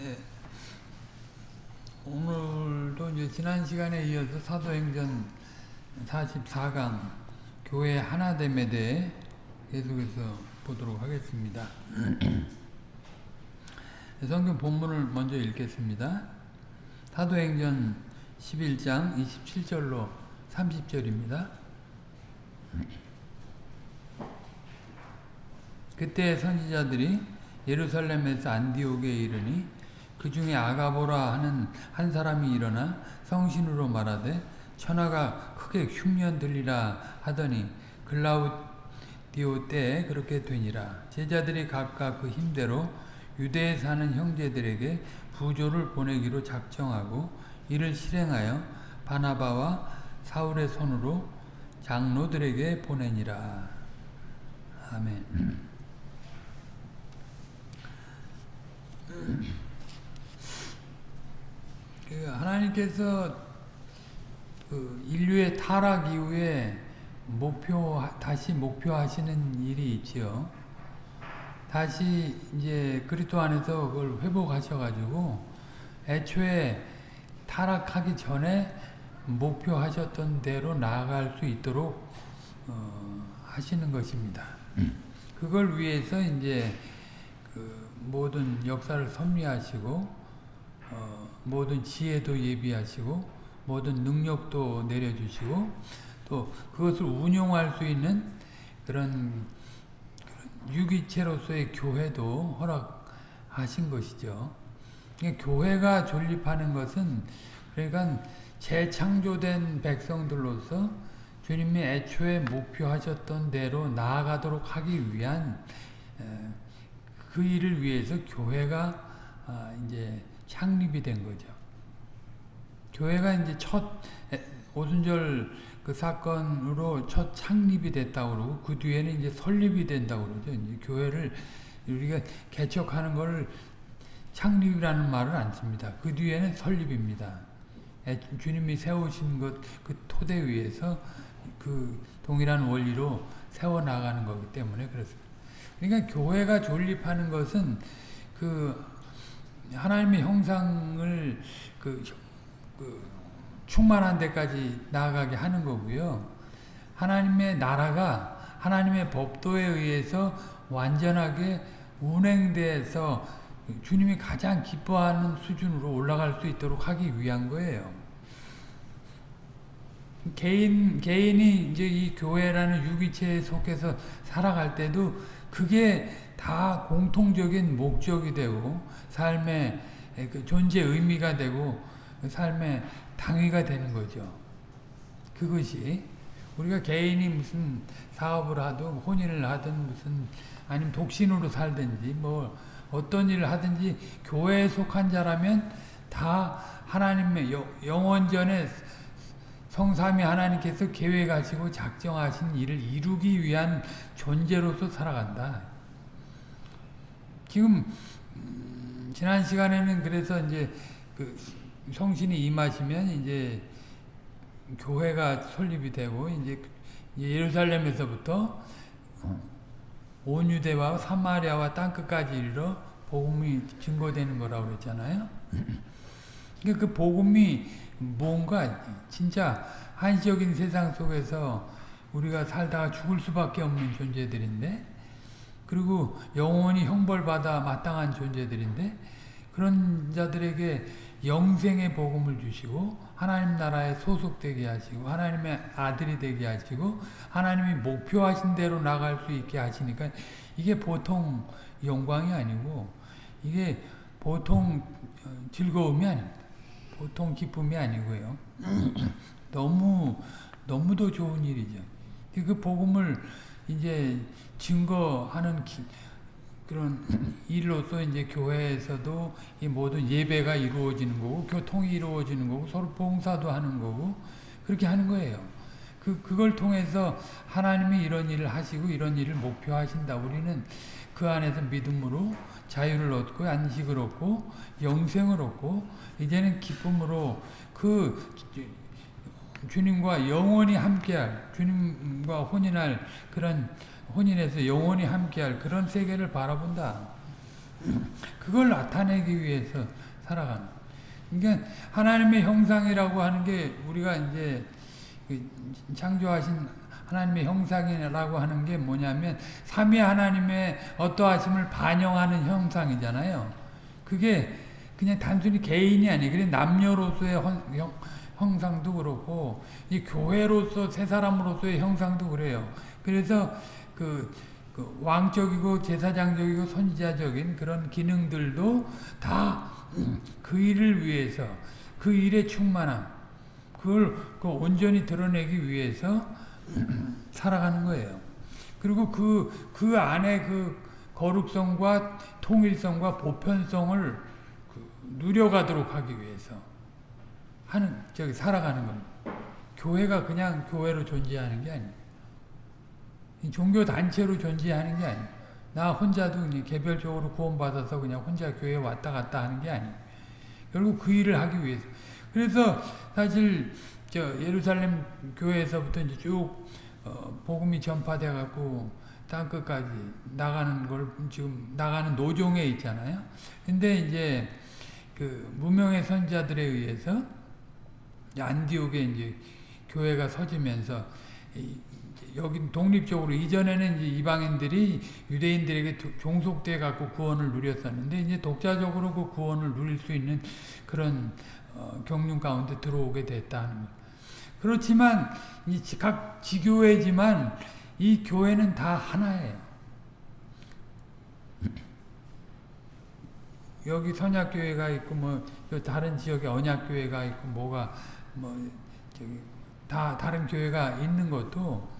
예. 오늘도 이제 지난 시간에 이어서 사도행전 44강 교회 하나됨에 대해 계속해서 보도록 하겠습니다. 성경 본문을 먼저 읽겠습니다. 사도행전 11장 27절로 30절입니다. 그때 선지자들이 예루살렘에서 안디옥에 이르니 그 중에 아가보라 하는 한 사람이 일어나 성신으로 말하되 천하가 크게 흉년 들리라 하더니 글라우디오 때에 그렇게 되니라. 제자들이 각각 그 힘대로 유대에 사는 형제들에게 부조를 보내기로 작정하고 이를 실행하여 바나바와 사울의 손으로 장로들에게 보내니라. 아멘. 그 하나님께서 그 인류의 타락 이후에 목표 다시 목표하시는 일이 있지요. 다시 이제 그리스도 안에서 그걸 회복하셔가지고 애초에 타락하기 전에 목표하셨던 대로 나아갈 수 있도록 어, 하시는 것입니다. 그걸 위해서 이제 그 모든 역사를 섭리하시고 어, 모든 지혜도 예비하시고 모든 능력도 내려주시고 또 그것을 운용할 수 있는 그런, 유기체로서의 교회도 허락하신 것이죠. 교회가 존립하는 것은 그러니까 재창조된 백성들로서 주님이 애초에 목표하셨던 대로 나아가도록 하기 위한 그 일을 위해서 교회가 아, 이제 창립이 된 거죠. 교회가 이제 첫 오순절 그 사건으로 첫 창립이 됐다고 그러고 그 뒤에는 이제 설립이 된다고 그러죠. 이제 교회를 우리가 개척하는 걸 창립이라는 말을 안 씁니다. 그 뒤에는 설립입니다. 주님이 세우신 것 그 토대 위에서 그 동일한 원리로 세워 나가는 거기 때문에 그렇습니다. 그러니까 교회가 존립하는 것은 그 하나님의 형상을 그, 그 충만한 데까지 나아가게 하는 거고요. 하나님의 나라가 하나님의 법도에 의해서 완전하게 운행돼서 주님이 가장 기뻐하는 수준으로 올라갈 수 있도록 하기 위한 거예요. 개인, 개인이 이제 이 교회라는 유기체에 속해서 살아갈 때도 그게 다 공통적인 목적이 되고 삶의 그 존재 의미가 되고 삶의 당위가 되는 거죠. 그것이 우리가 개인이 무슨 사업을 하든 혼인을 하든 무슨 아니면 독신으로 살든지 뭐 어떤 일을 하든지 교회에 속한 자라면 다 하나님의 영원전에 성삼위 하나님께서 계획하시고 작정하신 일을 이루기 위한 존재로서 살아간다. 지금 지난 시간에는 그래서 이제 그 성신이 임하시면 이제 교회가 설립이 되고 이제 예루살렘에서부터 온 유대와 사마리아와 땅 끝까지 이르러 복음이 증거되는 거라고 그랬잖아요. 그 복음이 뭔가 진짜 한시적인 세상 속에서 우리가 살다가 죽을 수밖에 없는 존재들인데 그리고 영원히 형벌받아 마땅한 존재들인데 그런 자들에게 영생의 복음을 주시고 하나님 나라에 소속되게 하시고 하나님의 아들이 되게 하시고 하나님이 목표하신 대로 나갈 수 있게 하시니까 이게 보통 영광이 아니고 이게 보통 즐거움이 아닙니다. 보통 기쁨이 아니고요. 너무 너무도 좋은 일이죠. 그 복음을 이제 증거하는 기, 그런 일로서 이제 교회에서도 이 모든 예배가 이루어지는 거고 교통이 이루어지는 거고 서로 봉사도 하는 거고 그렇게 하는 거예요. 그 그걸 통해서 하나님이 이런 일을 하시고 이런 일을 목표하신다. 우리는 그 안에서 믿음으로 자유를 얻고 안식을 얻고 영생을 얻고 이제는 기쁨으로 그 주님과 영원히 함께할 주님과 혼인할 그런 혼인해서 영원히 함께할 그런 세계를 바라본다. 그걸 나타내기 위해서 살아가는. 그러니까 하나님의 형상이라고 하는 게 우리가 이제 그 창조하신 하나님의 형상이라고 하는 게 뭐냐면 삼위 하나님의 어떠하심을 반영하는 형상이잖아요. 그게 그냥 단순히 개인이 아니에요. 그래 남녀로서의 형, 형상도 그렇고 이 교회로서 세 사람으로서의 형상도 그래요. 그래서 그, 그 왕적이고 제사장적이고 선지자적인 그런 기능들도 다 그 일을 위해서 그 일의 충만함 그걸 그 온전히 드러내기 위해서 살아가는 거예요. 그리고 그, 그 안에 그 거룩성과 통일성과 보편성을 그 누려가도록 하기 위해서 하는, 저기, 살아가는 겁니다. 교회가 그냥 교회로 존재하는 게 아니에요. 종교 단체로 존재하는 게 아니에요. 나 혼자도 그냥 개별적으로 구원받아서 그냥 혼자 교회에 왔다 갔다 하는 게 아니에요. 결국 그 일을 하기 위해서. 그래서 사실 저 예루살렘 교회에서부터 이제 쭉 어, 복음이 전파돼 갖고 땅 끝까지 나가는 걸 지금 나가는 노종에 있잖아요. 근데 이제 그 무명의 선자들에 의해서 안디옥에 이제 교회가 서지면서 여기 독립적으로 이전에는 이제 이방인들이 유대인들에게 종속돼 갖고 구원을 누렸었는데 이제 독자적으로 그 구원을 누릴 수 있는 그런 어, 경륜 가운데 들어오게 됐다는 거. 그렇지만 각 지교회지만 이 교회는 다 하나예요. 여기 선약교회가 있고 뭐 다른 지역에 언약교회가 있고 뭐가 뭐 저기 다 다른 교회가 있는 것도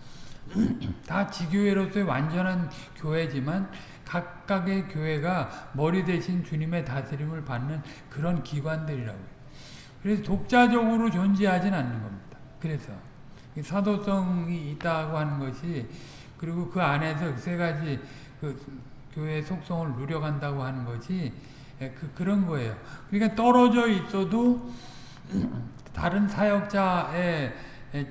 다 지교회로서의 완전한 교회지만 각각의 교회가 머리 대신 주님의 다스림을 받는 그런 기관들이라고요. 그래서 독자적으로 존재하진 않는 겁니다. 그래서 사도성이 있다고 하는 것이 그리고 그 안에서 세 가지 그 교회의 속성을 누려간다고 하는 것이 그, 그런 거예요. 그러니까 떨어져 있어도 다른 사역자의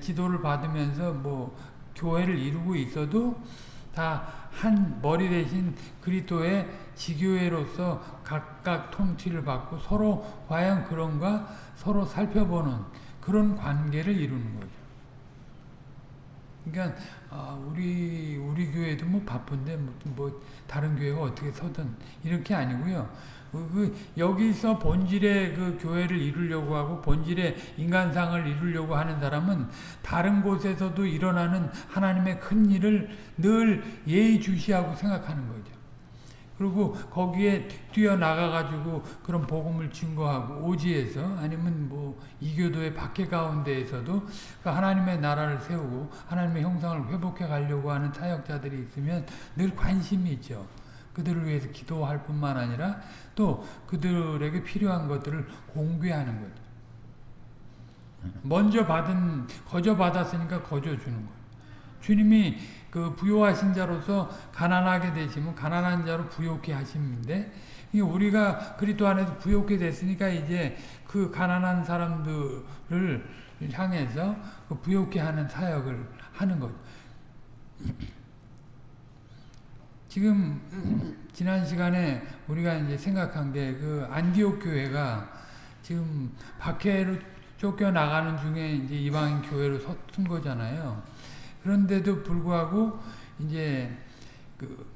지도를 받으면서 뭐 교회를 이루고 있어도 다 한 머리 대신 그리스도의 지교회로서 각각 통치를 받고 서로 과연 그런가 서로 살펴보는 그런 관계를 이루는 거죠. 그러니까 아, 우리 우리 교회도 뭐 바쁜데 뭐, 뭐 다른 교회가 어떻게 서든 이렇게 아니고요. 그, 그 여기서 본질의 그 교회를 이루려고 하고 본질의 인간상을 이루려고 하는 사람은 다른 곳에서도 일어나는 하나님의 큰 일을 늘 예의주시하고 생각하는 거죠. 그리고 거기에 뛰어나가 가지고 그런 복음을 증거하고 오지에서 아니면 뭐 이교도의 밖에 가운데에서도 그 하나님의 나라를 세우고 하나님의 형상을 회복해 가려고 하는 사역자들이 있으면 늘 관심이 있죠. 그들을 위해서 기도할 뿐만 아니라 또 그들에게 필요한 것들을 공개하는 거죠. 먼저 받은 거저 받았으니까 거저 주는 거예요. 주님이 그 부요하신 자로서 가난하게 되시면 가난한 자로 부요케 하심인데 우리가 그리스도 안에서 부요케 됐으니까 이제 그 가난한 사람들을 향해서 그 부요케 하는 사역을 하는 거죠. 지금 지난 시간에 우리가 이제 생각한 게 그 안디옥 교회가 지금 박해로 쫓겨 나가는 중에 이제 이방인 교회로 섰은 거잖아요. 그런데도 불구하고 이제 그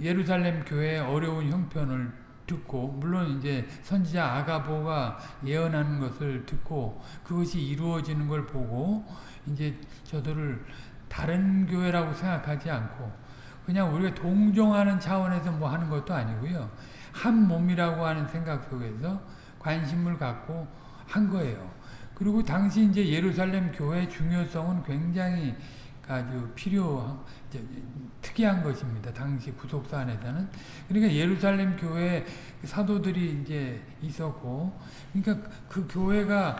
예루살렘 교회의 어려운 형편을 듣고 물론 이제 선지자 아가보가 예언하는 것을 듣고 그것이 이루어지는 걸 보고 이제 저들을 다른 교회라고 생각하지 않고 그냥 우리가 동정하는 차원에서 뭐 하는 것도 아니고요. 한 몸이라고 하는 생각 속에서 관심을 갖고 한 거예요. 그리고 당시 이제 예루살렘 교회의 중요성은 굉장히 아주 필요한 특이한 것입니다. 당시 구속사 안에서는 그러니까 예루살렘 교회 사도들이 이제 있었고 그러니까 그 교회가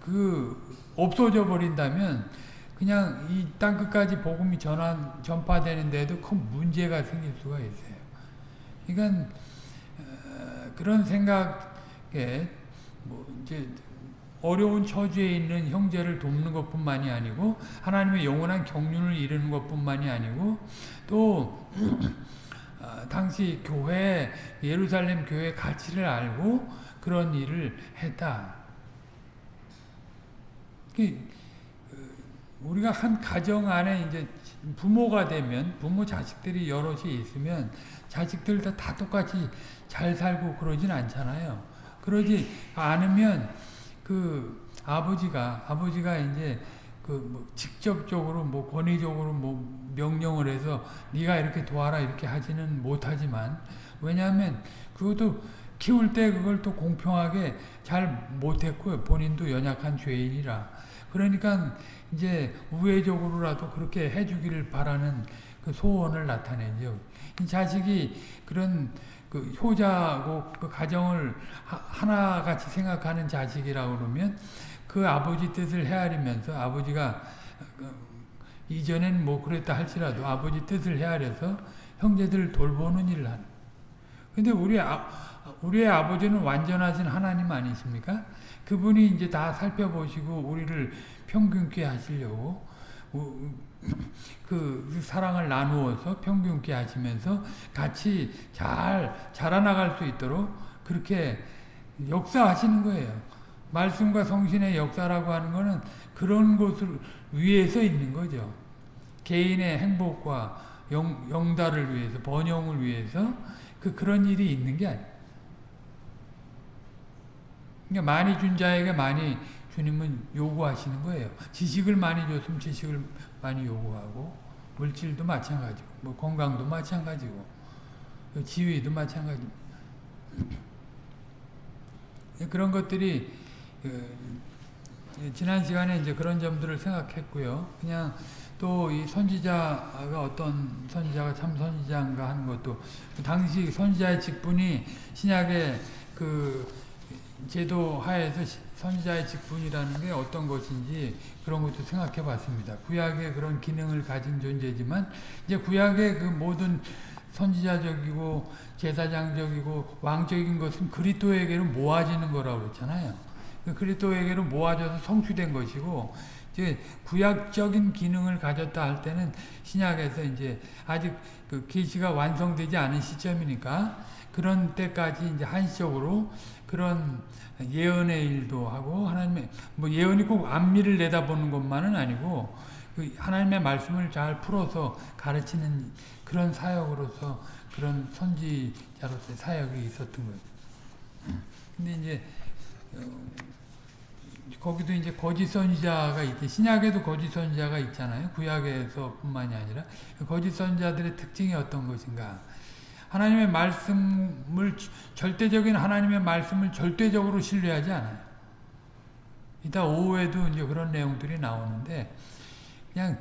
그 없어져 버린다면 그냥 이 땅 끝까지 복음이 전환, 전파되는데도 큰 문제가 생길 수가 있어요. 그러니까 어, 그런 생각에 뭐 이제 어려운 처지에 있는 형제를 돕는 것뿐만이 아니고 하나님의 영원한 경륜을 이루는 것뿐만이 아니고 또 아, 당시 교회 예루살렘 교회 가치를 알고 그런 일을 했다. 그, 우리가 한 가정 안에 이제 부모가 되면 부모 자식들이 여럿이 있으면 자식들 다, 다 똑같이 잘 살고 그러진 않잖아요. 그러지 않으면 그 아버지가 아버지가 이제 그 뭐 직접적으로 뭐 권위적으로 뭐 명령을 해서 네가 이렇게 도와라 이렇게 하지는 못하지만 왜냐하면 그것도 키울 때 그걸 또 공평하게 잘 못했고요. 본인도 연약한 죄인이라. 그러니까 이제 우회적으로라도 그렇게 해주기를 바라는 그 소원을 나타내죠. 이 자식이 그런 그 효자고 그 가정을 하나같이 생각하는 자식이라고 그러면 그 아버지 뜻을 헤아리면서 아버지가 그 이전엔 뭐 그랬다 할지라도 아버지 뜻을 헤아려서 형제들을 돌보는 일을 하는. 근데 우리 아, 우리의 아버지는 완전하신 하나님 아니십니까? 그분이 이제 다 살펴보시고 우리를 평균케 하시려고 그 사랑을 나누어서 평균케 하시면서 같이 잘 자라나갈 수 있도록 그렇게 역사하시는 거예요. 말씀과 성신의 역사라고 하는 것은 그런 것을 위해서 있는 거죠. 개인의 행복과 영, 영달을 위해서, 번영을 위해서 그 그런 일이 있는 게 아니에요. 그러니까 많이 준 자에게 많이 주님은 요구하시는 거예요. 지식을 많이 줬으면 지식을 많이 요구하고 물질도 마찬가지고 뭐 건강도 마찬가지고 지위도 마찬가지 그런 것들이 그, 지난 시간에 이제 그런 점들을 생각했고요. 그냥 또 이 선지자가 어떤 선지자가 참 선지자인가 하는 것도 그 당시 선지자의 직분이 신약의 그 제도 하에서 선지자의 직분이라는 게 어떤 것인지 그런 것도 생각해 봤습니다. 구약의 그런 기능을 가진 존재지만 이제 구약의 그 모든 선지자적이고 제사장적이고 왕적인 것은 그리스도에게로 모아지는 거라고 그랬잖아요. 그 그리스도에게로 모아져서 성취된 것이고 이제 구약적인 기능을 가졌다 할 때는 신약에서 이제 아직 그 계시가 완성되지 않은 시점이니까 그런 때까지 이제 한시적으로 그런 예언의 일도 하고 하나님의 뭐 예언이 꼭 앞미를 내다보는 것만은 아니고 그 하나님의 말씀을 잘 풀어서 가르치는 그런 사역으로서 그런 선지자로서의 사역이 있었던 거예요. 근데 이제 어, 거기도 이제 거짓 선지자가 있대. 신약에도 거짓 선지자가 있잖아요. 구약에서뿐만이 아니라 거짓 선지자들의 특징이 어떤 것인가? 하나님의 말씀을 절대적인 하나님의 말씀을 절대적으로 신뢰하지 않아요. 이따 오후에도 이제 그런 내용들이 나오는데 그냥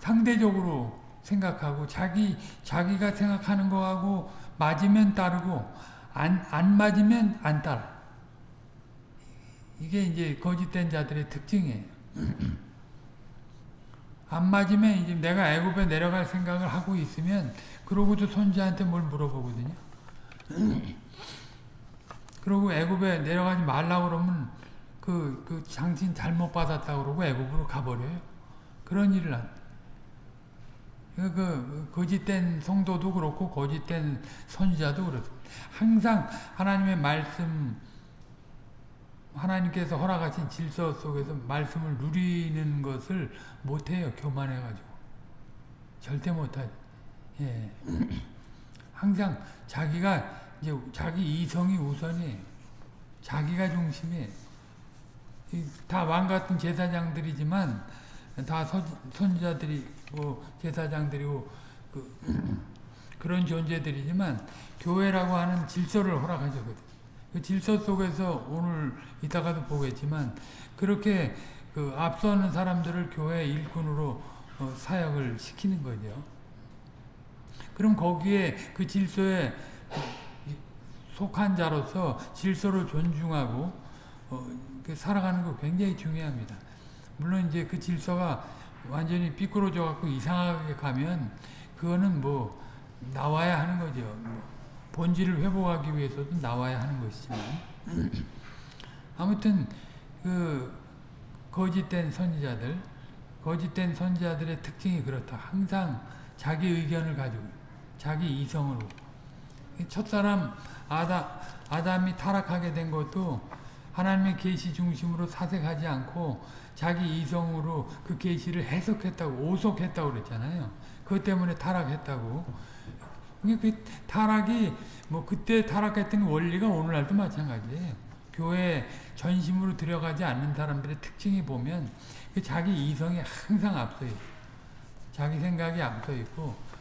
상대적으로 생각하고 자기 자기가 생각하는 거하고 맞으면 따르고 안 안 맞으면 안 따라. 이게 이제 거짓된 자들의 특징이에요. 안 맞으면 이제 내가 애굽에 내려갈 생각을 하고 있으면 그러고도 선지한테 뭘 물어보거든요. 그러고 애굽에 내려가지 말라 그러면 그, 그 장신 잘못 받았다 그러고 애굽으로 가버려요. 그런 일을 한. 그, 그, 거짓된 성도도 그렇고 거짓된 선지자도 그렇습니다. 항상 하나님의 말씀 하나님께서 허락하신 질서 속에서 말씀을 누리는 것을 못해요. 교만해가지고. 절대 못하죠. 예. 항상 자기가 이제 자기 이성이 우선이 자기가 중심이 다 왕 같은 제사장들이지만 다 선지자들이고 제사장들이고 그, 그런 존재들이지만 교회라고 하는 질서를 허락하셨거든. 그 질서 속에서 오늘 이따가도 보겠지만 그렇게 그 앞서는 사람들을 교회 일꾼으로 어, 사역을 시키는 거죠. 그럼 거기에 그 질서에 속한 자로서 질서를 존중하고 어, 살아가는 거 굉장히 중요합니다. 물론 이제 그 질서가 완전히 삐뚤어져 갖고 이상하게 가면 그거는 뭐 나와야 하는 거죠. 뭐 본질을 회복하기 위해서도 나와야 하는 것이지만 아무튼 그 거짓된 선지자들 거짓된 선지자들의 특징이 그렇다. 항상 자기 의견을 가지고 자기 이성으로. 첫사람 아담, 아담이 타락하게 된 것도 하나님의 계시 중심으로 사색하지 않고 자기 이성으로 그 계시를 해석했다고 오속했다고 그랬잖아요. 그것 때문에 타락했다고. 그 타락이 뭐 그때 타락했던 원리가 오늘날도 마찬가지예요. 교회 전심으로 들어가지 않는 사람들의 특징이 보면 그 자기 이성이 항상 앞서 있고 자기 생각이 앞서 있고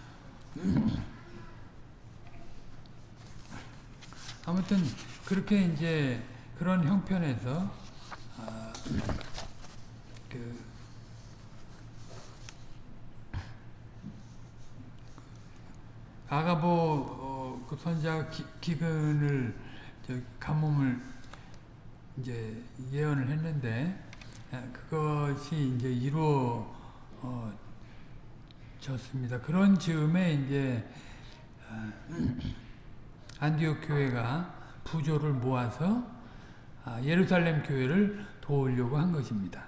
아무튼 그렇게 이제 그런 형편에서 아, 그 아가보 어, 그 선자 기근을 가뭄을 이제 예언을 했는데 아, 그것이 이제 이루어 졌습니다. 그런 즈음에 이제 아, 안디옥 교회가 부조를 모아서 아, 예루살렘 교회를 도우려고 한 것입니다.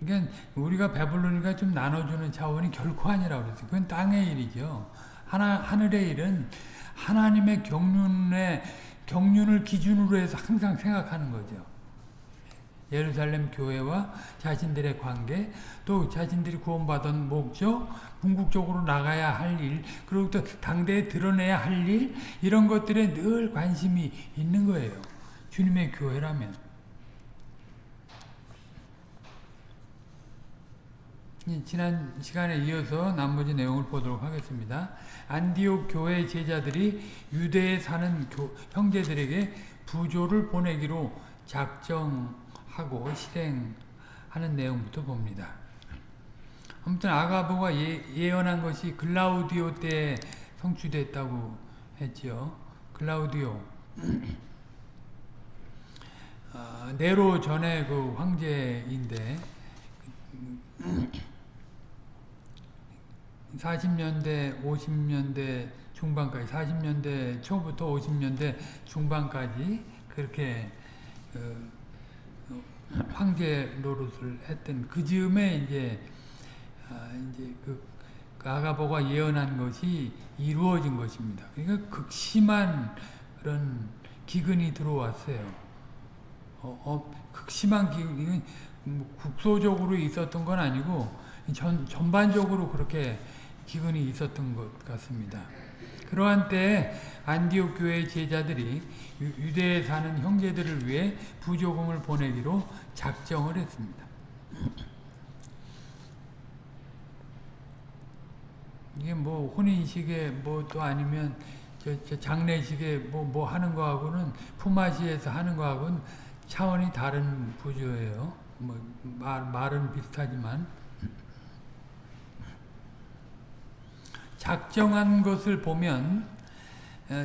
그러니까 우리가 배불르니까 좀 나눠주는 차원이 결코 아니라고 그랬어요. 그건 땅의 일이죠. 하나, 하늘의 일은 하나님의 경륜에, 경륜을 기준으로 해서 항상 생각하는 거죠. 예루살렘 교회와 자신들의 관계, 또 자신들이 구원받은 목적, 궁극적으로 나가야 할 일, 그리고 또 당대에 드러내야 할 일, 이런 것들에 늘 관심이 있는 거예요. 주님의 교회라면. 지난 시간에 이어서 나머지 내용을 보도록 하겠습니다. 안디옥 교회 제자들이 유대에 사는 교, 형제들에게 부조를 보내기로 작정 하고 실행하는 내용부터 봅니다. 아무튼 아가보가 예, 언한 것이 글라우디오 때 성취됐다고 했지요. 글라우디오. 어, 네로 전에 그 황제인데 40년대, 50년대 중반까지, 40년대 초부터 50년대 중반까지 그렇게 어, 황제 노릇을 했던 그 즈음에 이제 아, 이제 그 아가보가 예언한 것이 이루어진 것입니다. 그러니까 극심한 그런 기근이 들어왔어요. 어, 어, 극심한 기근, 뭐 국소적으로 있었던 건 아니고 전, 전반적으로 그렇게 기근이 있었던 것 같습니다. 그러한 때에 안디옥 교회 제자들이 유대에 사는 형제들을 위해 부조금을 보내기로 작정을 했습니다. 이게 뭐 혼인식에 뭐 또 아니면 저, 저 장례식에 뭐, 뭐 하는 거하고는 품앗이에서 하는 거하고는 차원이 다른 부조예요. 뭐 말, 말은 비슷하지만 작정한 것을 보면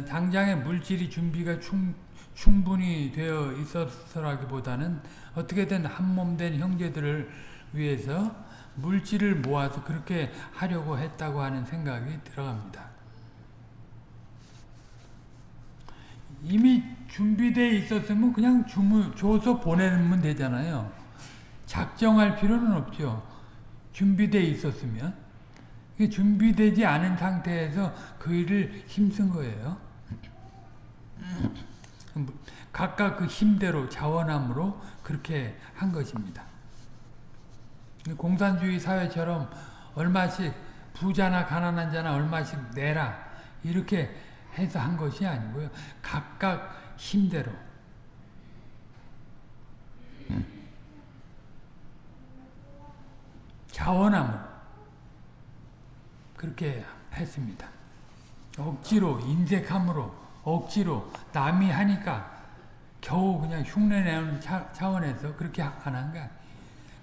당장의 물질이 준비가 충, 충분히 되어 있었라기보다는 어떻게든 한몸된 형제들을 위해서 물질을 모아서 그렇게 하려고 했다고 하는 생각이 들어갑니다. 이미 준비되어 있었으면 그냥 주문, 줘서 보내면 되잖아요. 작정할 필요는 없죠. 준비되어 있었으면. 준비되지 않은 상태에서 그 일을 힘쓴 거예요. 각각 그 힘대로 자원함으로 그렇게 한 것입니다. 공산주의 사회처럼 얼마씩 부자나 가난한 자나 얼마씩 내라 이렇게 해서 한 것이 아니고요. 각각 힘대로 자원함으로 그렇게 했습니다. 억지로 인색함으로 억지로 남이 하니까 겨우 그냥 흉내내는 차, 원에서 그렇게 안 한가.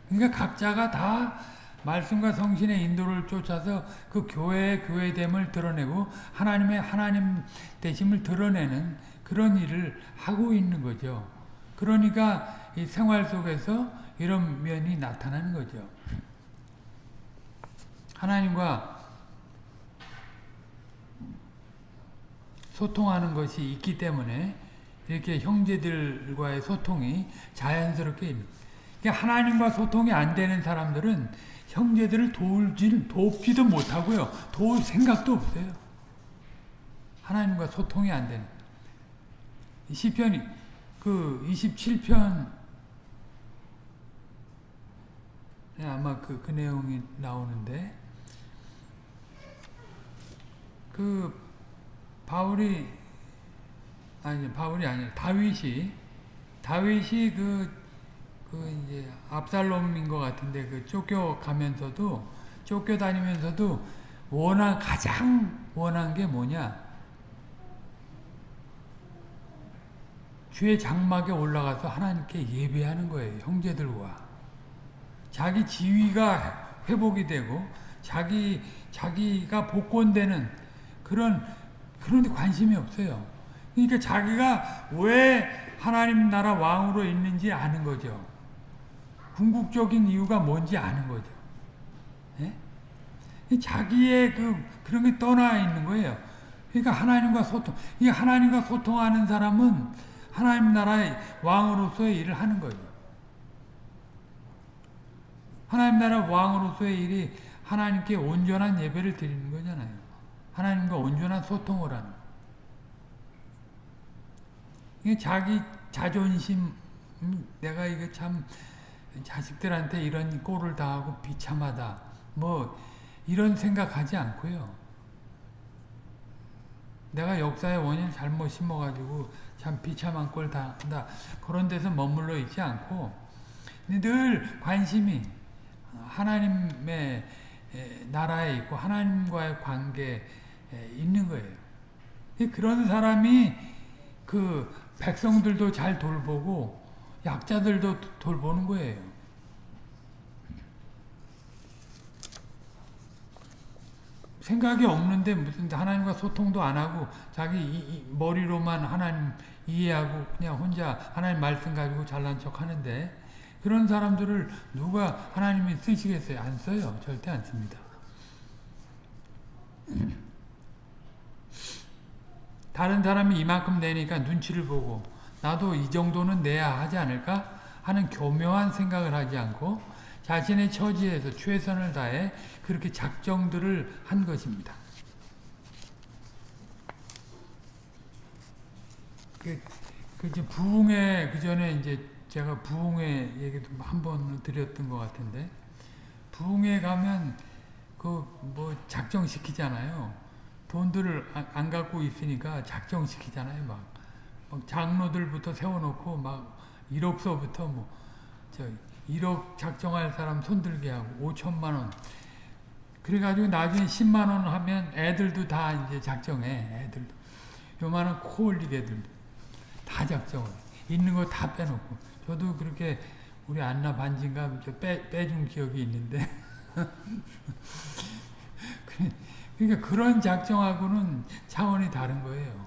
그러니까 각자가 다 말씀과 성신의 인도를 쫓아서 그 교회의 교회됨을 드러내고 하나님의 하나님 되심을 드러내는 그런 일을 하고 있는 거죠. 그러니까 이 생활 속에서 이런 면이 나타나는 거죠. 하나님과 소통하는 것이 있기 때문에 이렇게 형제들과의 소통이 자연스럽게 그러니까 하나님과 소통이 안 되는 사람들은 형제들을 도울지 돕지도 못하고요. 도울 생각도 없어요. 하나님과 소통이 안 되는. 시편이 그 27편 네, 아마 그, 그 내용이 나오는데 그 바울이 아니 바울이 아니라 다윗이 다윗이 그, 그 이제 압살롬인 것 같은데 그 쫓겨가면서도 쫓겨다니면서도 원한 가장 원한 게 뭐냐? 주의 장막에 올라가서 하나님께 예배하는 거예요 형제들과. 자기 지위가 회복이 되고 자기 자기가 복권되는 그런 그런 데 관심이 없어요. 그러니까 자기가 왜 하나님 나라 왕으로 있는지 아는 거죠. 궁극적인 이유가 뭔지 아는 거죠. 예? 자기의 그 그런 게 떠나 있는 거예요. 그러니까 하나님과 소통. 이 하나님과 소통하는 사람은 하나님 나라의 왕으로서의 일을 하는 거죠. 하나님 나라 왕으로서의 일이 하나님께 온전한 예배를 드리는 거잖아요. 하나님과 온전한 소통을 하는 이게 자기 자존심 음, 내가 이게 참 자식들한테 이런 꼴을 당하고 비참하다 뭐 이런 생각하지 않고요. 내가 역사의 원인 잘못 심어가지고 참 비참한 꼴 당한다 그런 데서 머물러 있지 않고 늘 관심이 하나님의 나라에 있고 하나님과의 관계에 있는 거예요. 그런 사람이 그 백성들도 잘 돌보고 약자들도 돌보는 거예요. 생각이 없는데 무슨 하나님과 소통도 안 하고 자기 머리로만 하나님 이해하고 그냥 혼자 하나님 말씀 가지고 잘난 척 하는데 그런 사람들을 누가 하나님이 쓰시겠어요? 안 써요. 절대 안 씁니다. 다른 사람이 이만큼 내니까 눈치를 보고 나도 이 정도는 내야 하지 않을까 하는 교묘한 생각을 하지 않고 자신의 처지에서 최선을 다해 그렇게 작정들을 한 것입니다. 그, 그 이제 부흥회 그 전에 이제 제가 부흥회 얘기도 한 번 드렸던 것 같은데 부흥회 가면 그 뭐 작정시키잖아요. 돈들을 안 갖고 있으니까 작정시키잖아요. 막, 막 장로들부터 세워놓고 막 1억서부터 뭐 저 1억 작정할 사람 손들게 하고 5천만 원. 그래가지고 나중에 10만 원 하면 애들도 다 이제 작정해. 애들도. 요만한 코 올리게 애들도 다 작정을. 있는 거 다 빼놓고. 저도 그렇게 우리 안나 반진가 빼, 빼준 기억이 있는데. 그 러니까 그런 작정하고는 차원이 다른 거예요.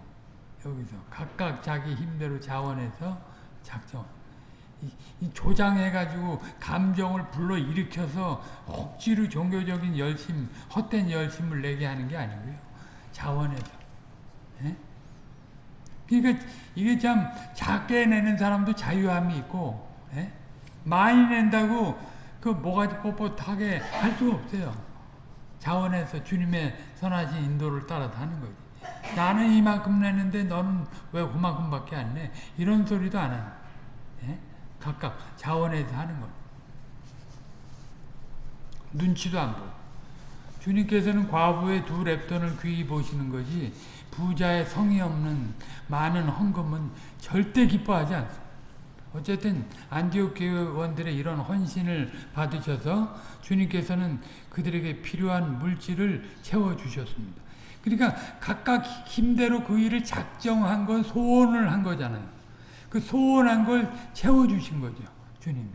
여기서. 각각 자기 힘대로 자원해서 작정. 조장해가지고 감정을 불러 일으켜서 억지로 종교적인 열심, 헛된 열심을 내게 하는 게 아니고요. 자원해서. 예? 그러니까 이게 참 작게 내는 사람도 자유함이 있고 예? 많이 낸다고 그 모가지 뻣뻣하게 할 수가 없어요. 자원해서 주님의 선하신 인도를 따라 하는 거지. 나는 이만큼 내는데 너는 왜 그만큼밖에 안 내? 이런 소리도 안 하는. 예? 각각 자원해서 하는 거. 눈치도 안 보고. 주님께서는 과부의 두 랩돈을 귀히 보시는 거지 부자의 성의 없는 많은 헌금은 절대 기뻐하지 않습니다. 어쨌든 안디옥 교원들의 이런 헌신을 받으셔서 주님께서는 그들에게 필요한 물질을 채워주셨습니다. 그러니까 각각 힘대로 그 일을 작정한 건 소원을 한 거잖아요. 그 소원한 걸 채워주신 거죠. 주님이.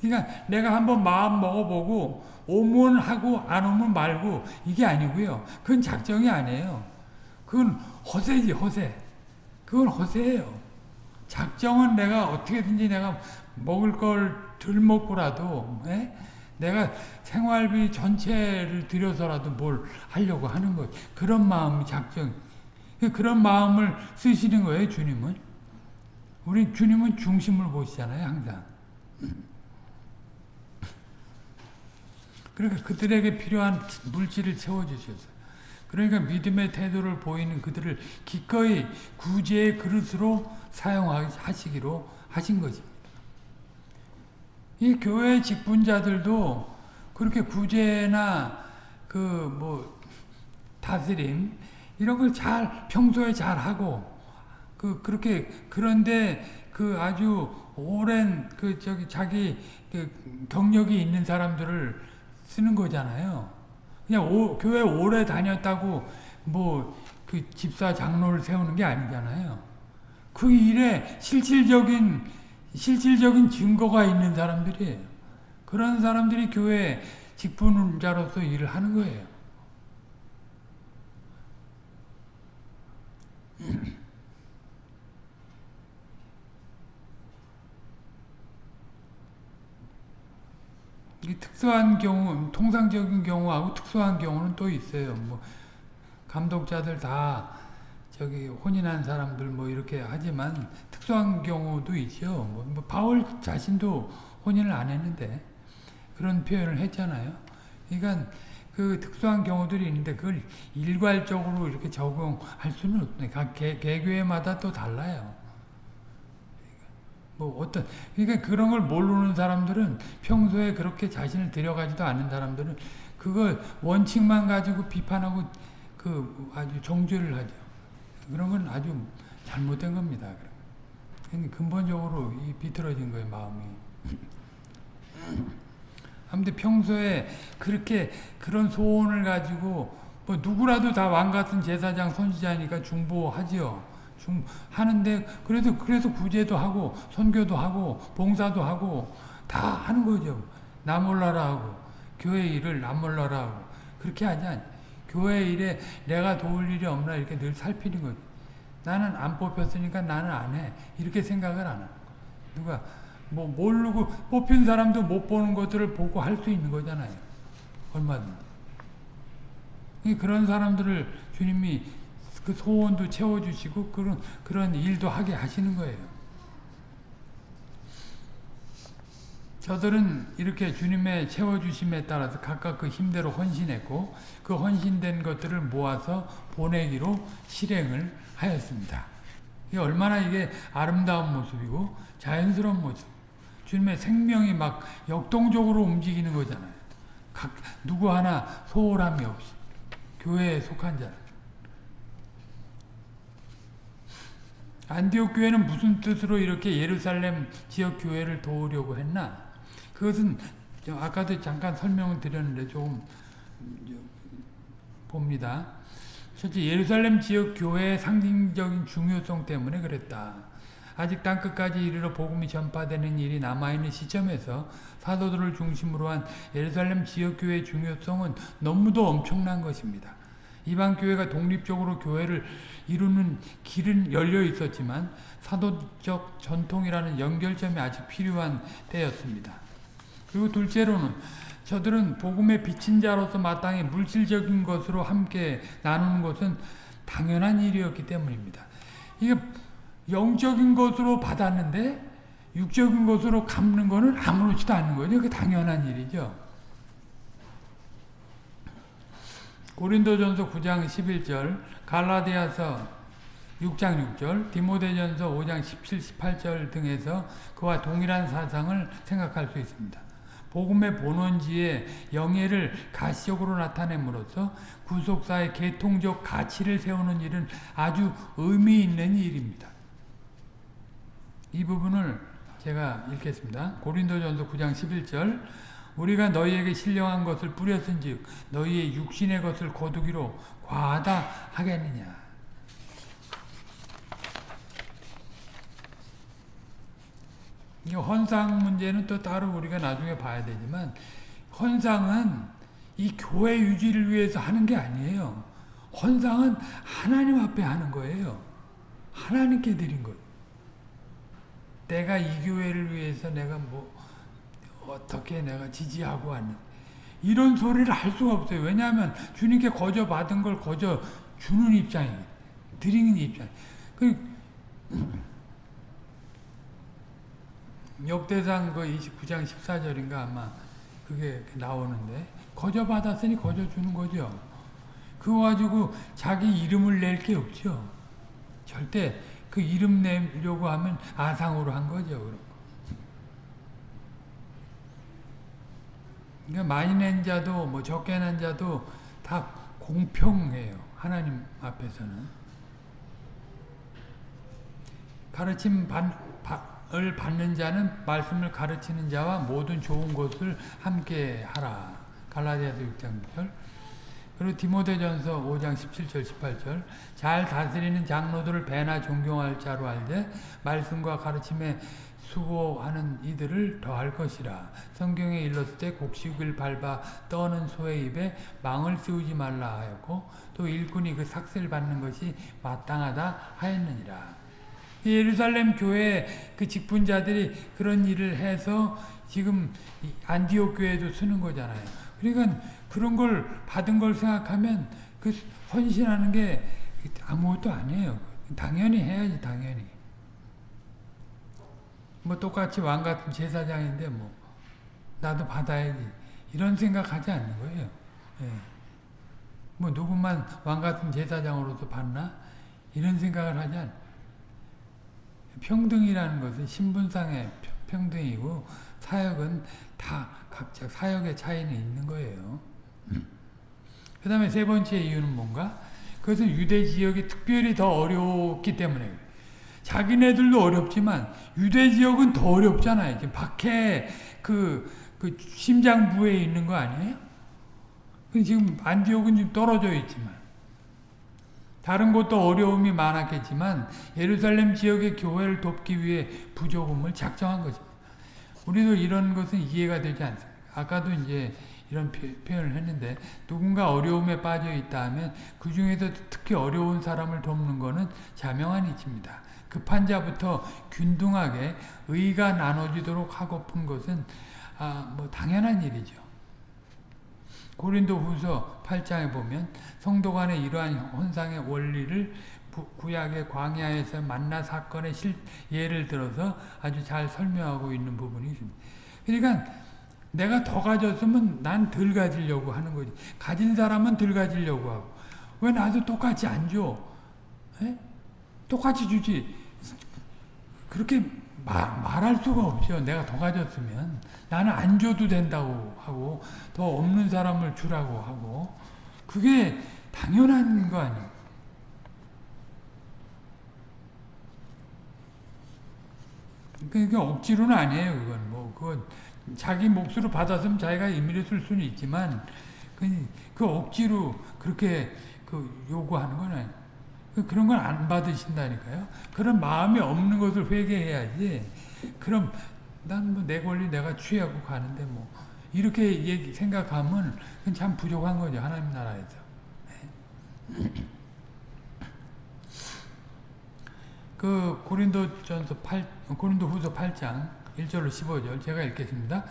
그러니까 내가 한번 마음 먹어보고 오면 하고 안 오면 말고 이게 아니고요. 그건 작정이 아니에요. 그건 허세지 허세. 그건 허세예요. 작정은 내가 어떻게든지 내가 먹을 걸 덜 먹고라도 에? 예? 내가 생활비 전체를 들여서라도 뭘 하려고 하는 거지. 그런 마음이 작정. 그런 마음을 쓰시는 거예요, 주님은. 우리 주님은 중심을 보시잖아요, 항상. 그러니까 그들에게 필요한 물질을 채워주셨어요. 그러니까 믿음의 태도를 보이는 그들을 기꺼이 구제의 그릇으로 사용하시기로 하신 것입니다. 이 교회 직분자들도 그렇게 구제나 그 뭐 다스림 이런 걸 잘 평소에 잘 하고 그 그렇게 그런데 그 아주 오랜 그 저기 자기 그 경력이 있는 사람들을 쓰는 거잖아요. 그냥 오, 교회 오래 다녔다고 뭐 그 집사 장로를 세우는 게 아니잖아요. 그 일에 실질적인 실질적인 증거가 있는 사람들이에요. 그런 사람들이 교회 직분자로서 일을 하는 거예요. 이 특수한 경우, 통상적인 경우하고 특수한 경우는 또 있어요. 뭐 감독자들 다 저기 혼인한 사람들 뭐 이렇게 하지만 특수한 경우도 있죠. 뭐, 뭐 바울 자신도 혼인을 안 했는데 그런 표현을 했잖아요. 그러니까 그 특수한 경우들이 있는데 그걸 일괄적으로 이렇게 적용할 수는 없네. 각 개, 개교회마다 또 달라요. 뭐 어떤 그러니까 그런 걸 모르는 사람들은 평소에 그렇게 자신을 들여가지도 않는 사람들은 그걸 원칙만 가지고 비판하고 그 아주 정죄를 하죠. 그런 건 아주 잘못된 겁니다. 근본적으로 이 비틀어진 거예요 마음이. 아무튼 평소에 그렇게 그런 소원을 가지고 뭐 누구라도 다 왕 같은 제사장 선지자니까 중보하지요. 중 하는데 그래도 그래서 구제도 하고 선교도 하고 봉사도 하고 다 하는 거죠. 나 몰라라 하고 교회 일을 나 몰라라 하고 그렇게 하지 않. 교회 일에 내가 도울 일이 없나 이렇게 늘 살피는 거지. 나는 안 뽑혔으니까 나는 안 해. 이렇게 생각을 안 하는 거. 누가 뭐 모르고 뽑힌 사람도 못 보는 것들을 보고 할 수 있는 거잖아요. 얼마든지. 그런 사람들을 주님이 그 소원도 채워주시고 그런 그런 일도 하게 하시는 거예요. 저들은 이렇게 주님의 채워주심에 따라서 각각 그 힘대로 헌신했고 그 헌신된 것들을 모아서 보내기로 실행을 하였습니다. 이게 얼마나 이게 아름다운 모습이고 자연스러운 모습. 주님의 생명이 막 역동적으로 움직이는 거잖아요. 각 누구 하나 소홀함이 없이 교회에 속한 자. 안디옥 교회는 무슨 뜻으로 이렇게 예루살렘 지역 교회를 도우려고 했나? 그것은 아까도 잠깐 설명을 드렸는데 조금 봅니다. 실제 예루살렘 지역 교회의 상징적인 중요성 때문에 그랬다. 아직 땅끝까지 이르러 복음이 전파되는 일이 남아있는 시점에서 사도들을 중심으로 한 예루살렘 지역교회의 중요성은 너무도 엄청난 것입니다. 이방 교회가 독립적으로 교회를 이루는 길은 열려 있었지만 사도적 전통이라는 연결점이 아직 필요한 때였습니다. 그리고 둘째로는 저들은 복음의 비친 자로서 마땅히 물질적인 것으로 함께 나누는 것은 당연한 일이었기 때문입니다. 이게 영적인 것으로 받았는데 육적인 것으로 갚는 것은 아무렇지도 않은 거죠. 그 당연한 일이죠. 고린도전서 9장 11절, 갈라디아서 6장 6절, 디모데전서 5장 17, 18절 등에서 그와 동일한 사상을 생각할 수 있습니다. 복음의 본원지에 영예를 가시적으로 나타냄으로써 구속사의 계통적 가치를 세우는 일은 아주 의미 있는 일입니다. 이 부분을 제가 읽겠습니다. 고린도전서 9장 11절 우리가 너희에게 신령한 것을 뿌렸은즉 너희의 육신의 것을 거두기로 과하다 하겠느냐. 이 헌상 문제는 또 따로 우리가 나중에 봐야 되지만 헌상은 이 교회 유지를 위해서 하는 게 아니에요. 헌상은 하나님 앞에 하는 거예요. 하나님께 드린 거예요. 내가 이 교회를 위해서 내가 뭐 어떻게 내가 지지하고 왔는 이런 소리를 할 수가 없어요. 왜냐하면 주님께 거저 받은 걸 거저 주는 입장이에요. 드리는 입장. 그 역대상 그 29장 14절인가 아마 그게 나오는데 거저 받았으니 거저 주는 거죠. 그거 가지고 자기 이름을 낼 게 없죠. 절대 그 이름 내려고 하면 아상으로 한 거죠. 그런 거. 그러니까 많이 낸 자도 뭐 적게 낸 자도 다 공평해요. 하나님 앞에서는. 가르침 을 받는 자는 말씀을 가르치는 자와 모든 좋은 것을 함께 하라. 갈라디아서 6장 6절. 그리고 디모데전서 5장 17절 18절. 잘 다스리는 장로들을 배나 존경할 자로 알되 말씀과 가르침에 수고하는 이들을 더할 것이라. 성경에 일렀을 때 곡식을 밟아 떠는 소의 입에 망을 씌우지 말라 하였고 또 일꾼이 그 삭슬 받는 것이 마땅하다 하였느니라. 예루살렘 교회 그 직분자들이 그런 일을 해서 지금 안디옥 교회도 쓰는 거잖아요. 그러니까 그런 걸 받은 걸 생각하면 그 헌신하는 게 아무것도 아니에요. 당연히 해야지 당연히. 뭐 똑같이 왕 같은 제사장인데 뭐 나도 받아야지 이런 생각하지 않는 거예요. 예. 뭐 누구만 왕 같은 제사장으로도 받나 이런 생각을 하지 않. 평등이라는 것은 신분상의 평등이고 사역은 다 각자 사역의 차이는 있는 거예요. 그 다음에 세 번째 이유는 뭔가? 그것은 유대 지역이 특별히 더 어렵기 때문에 자기네들도 어렵지만 유대 지역은 더 어렵잖아요. 지금 밖에 그, 그 심장부에 있는 거 아니에요? 지금 안디옥은 좀 떨어져 있지만 다른 곳도 어려움이 많았겠지만 예루살렘 지역의 교회를 돕기 위해 부조금을 작정한 것입니다. 우리도 이런 것은 이해가 되지 않습니다. 아까도 이제 이런 표현을 했는데 누군가 어려움에 빠져 있다 하면 그 중에서 특히 어려운 사람을 돕는 것은 자명한 이치입니다. 급한 자부터 균등하게 의가 나눠지도록 하고픈 것은 아, 뭐 당연한 일이죠. 고린도 후서 8장에 보면 성도 간의 이러한 혼상의 원리를 구약의 광야에서 만나 사건의 실, 예를 들어서 아주 잘 설명하고 있는 부분이 있습니다. 그러니까 내가 더 가졌으면 난 덜 가지려고 하는 거지. 가진 사람은 덜 가지려고 하고. 왜 나도 똑같이 안 줘? 에? 똑같이 주지. 그렇게 말, 말할 수가 없죠. 내가 더 가졌으면. 나는 안 줘도 된다고 하고 더 없는 사람을 주라고 하고 그게 당연한 거 아니에요. 그게 억지로는 아니에요. 그건 뭐 그건 자기 몫으로 받았으면 자기가 임의로 쓸 수는 있지만 그, 그 억지로 그렇게 그 요구하는 건 아니에요. 그 그런 건 안 받으신다니까요. 그런 마음이 없는 것을 회개해야지. 그럼 난 뭐 내 권리 내가 취하고 가는데 뭐 이렇게 얘기 생각하면 그건 참 부족한 거죠 하나님 나라에서. 네. 그 고린도전서 8 고린도후서 8장 1절로 15절 제가 읽겠습니다.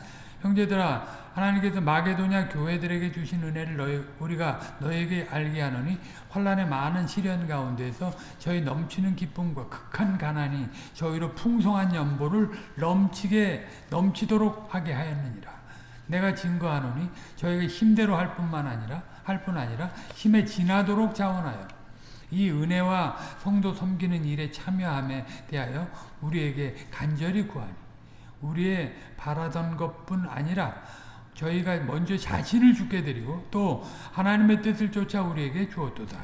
형제들아 하나님께서 마게도냐 교회들에게 주신 은혜를 너희, 우리가 너에게 알게 하노니 환란의 많은 시련 가운데서 저희 넘치는 기쁨과 극한 가난이 저희로 풍성한 연보를 넘치게 넘치도록 하게 하였느니라. 내가 증거하노니 저희가 힘대로 할 뿐만 아니라 할 뿐 아니라 힘에 지나도록 자원하여 이 은혜와 성도 섬기는 일에 참여함에 대하여 우리에게 간절히 구하니 우리의 바라던 것뿐 아니라 저희가 먼저 자신을 죽게 드리고 또 하나님의 뜻을 쫓아 우리에게 주었도다.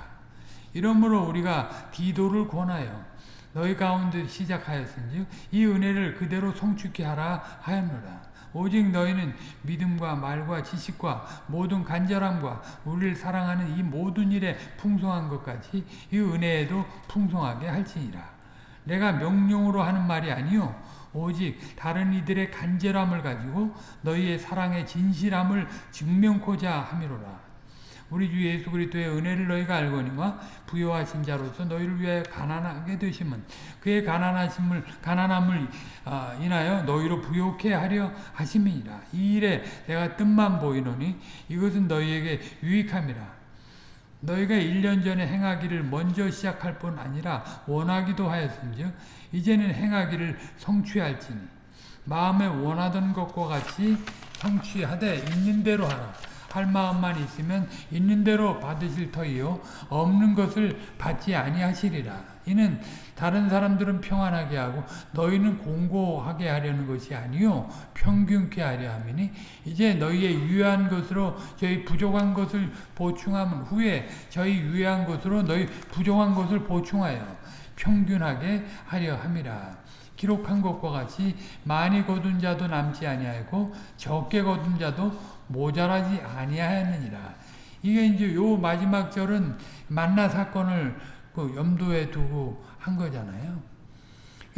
이러므로 우리가 디도를 권하여 너희 가운데 시작하였은지 이 은혜를 그대로 성축케 하라 하였노라. 오직 너희는 믿음과 말과 지식과 모든 간절함과 우리를 사랑하는 이 모든 일에 풍성한 것 같이 이 은혜에도 풍성하게 할지니라. 내가 명령으로 하는 말이 아니요 오직 다른 이들의 간절함을 가지고 너희의 사랑의 진실함을 증명코자 함이로라. 우리 주 예수 그리스도의 은혜를 너희가 알거니와 부여하신 자로서 너희를 위하여 가난하게 되심은 그의 가난하심을 가난함을 어, 인하여 너희로 부욕해 하려 하심이니라. 이 일에 내가 뜻만 보이노니 이것은 너희에게 유익함이라. 너희가 1년 전에 행하기를 먼저 시작할 뿐 아니라 원하기도 하였은즉 이제는 행하기를 성취할지니 마음에 원하던 것과 같이 성취하되 있는 대로 하라. 할 마음만 있으면 있는 대로 받으실 터이요 없는 것을 받지 아니하시리라. 이는 다른 사람들은 평안하게 하고 너희는 공고하게 하려는 것이 아니요 평균케 하려 함이니 이제 너희의 유한 것으로 저희 부족한 것을 보충함 후에 저희 유한 것으로 너희 부족한 것을 보충하여 평균하게 하려 함이라. 기록한 것과 같이 많이 거둔 자도 남지 아니하고 적게 거둔 자도 모자라지 아니하였느니라. 이게 이제 요 마지막 절은 만나 사건을 그 염두에 두고 한 거잖아요.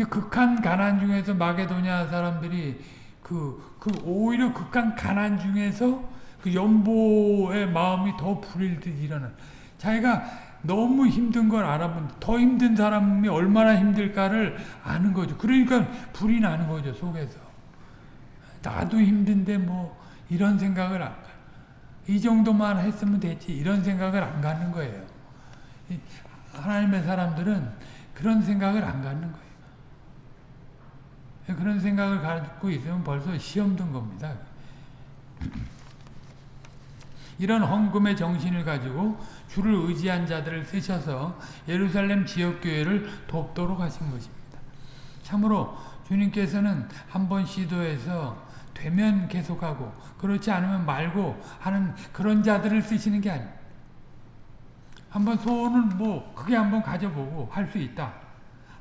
극한 가난 중에서 마게도냐 사람들이 그, 그 오히려 극한 가난 중에서 그 연보의 마음이 더 불일 듯 일어나. 자기가 너무 힘든 걸 알아본 더 힘든 사람이 얼마나 힘들까를 아는 거죠. 그러니까 불이 나는 거죠 속에서. 나도 힘든데 뭐 이런 생각을 안 가. 이 정도만 했으면 됐지 이런 생각을 안 갖는 거예요. 하나님의 사람들은 그런 생각을 안 갖는 거예요. 그런 생각을 갖고 있으면 벌써 시험 든 겁니다. 이런 헌금의 정신을 가지고 주를 의지한 자들을 쓰셔서 예루살렘 지역교회를 돕도록 하신 것입니다. 참으로 주님께서는 한 번 시도해서 되면 계속하고 그렇지 않으면 말고 하는 그런 자들을 쓰시는 게 아닙니다. 한번 소원을 뭐 크게 한번 가져보고 할 수 있다.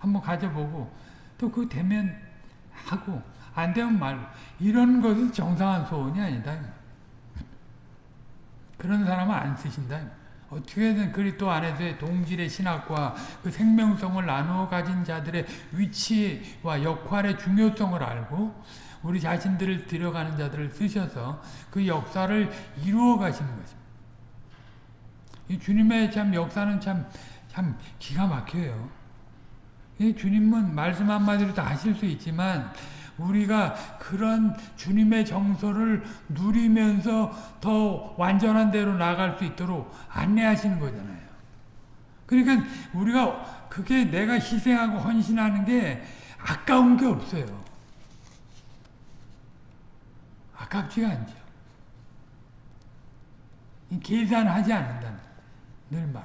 한번 가져보고 또 그 되면 하고 안 되면 말고 이런 것은 정상한 소원이 아니다. 그런 사람은 안 쓰신다. 어떻게든 그리스도 안에서의 동질의 신학과 그 생명성을 나누어 가진 자들의 위치와 역할의 중요성을 알고 우리 자신들을 들여가는 자들을 쓰셔서 그 역사를 이루어 가시는 것입니다. 이 주님의 참 역사는 참, 참 기가 막혀요. 이 주님은 말씀 한마디로 다 하실 수 있지만 우리가 그런 주님의 정서를 누리면서 더 완전한 대로 나아갈 수 있도록 안내하시는 거잖아요. 그러니까 우리가 그게 내가 희생하고 헌신하는 게 아까운 게 없어요. 아깝지가 않죠. 계산하지 않는다는 늘 말.